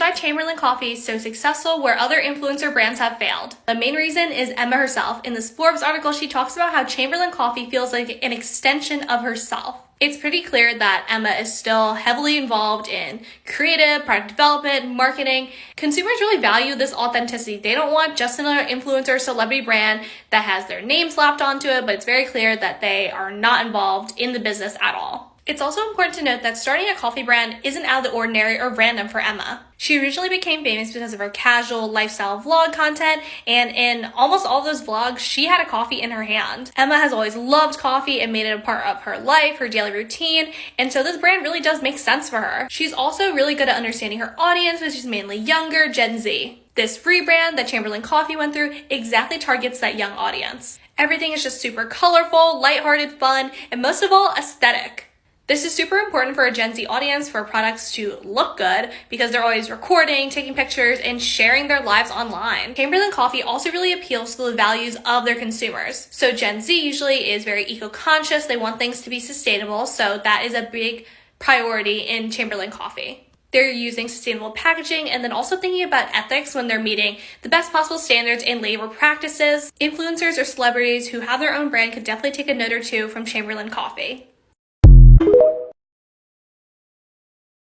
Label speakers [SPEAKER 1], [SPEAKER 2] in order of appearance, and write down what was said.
[SPEAKER 1] why Chamberlain Coffee is so successful where other influencer brands have failed. The main reason is Emma herself. In this Forbes article, she talks about how Chamberlain Coffee feels like an extension of herself. It's pretty clear that Emma is still heavily involved in creative, product development, marketing. Consumers really value this authenticity. They don't want just another influencer celebrity brand that has their name slapped onto it, but it's very clear that they are not involved in the business at all. It's also important to note that starting a coffee brand isn't out of the ordinary or random for Emma. She originally became famous because of her casual lifestyle vlog content, and in almost all those vlogs, she had a coffee in her hand. Emma has always loved coffee and made it a part of her life, her daily routine, and so this brand really does make sense for her. She's also really good at understanding her audience, which is mainly younger Gen Z. This rebrand that Chamberlain Coffee went through exactly targets that young audience. Everything is just super colorful, lighthearted, fun, and most of all, aesthetic. This is super important for a Gen Z audience for products to look good because they're always recording, taking pictures, and sharing their lives online. Chamberlain Coffee also really appeals to the values of their consumers. So Gen Z usually is very eco-conscious. They want things to be sustainable. So that is a big priority in Chamberlain Coffee. They're using sustainable packaging and then also thinking about ethics when they're meeting the best possible standards in labor practices. Influencers or celebrities who have their own brand could definitely take a note or two from Chamberlain Coffee.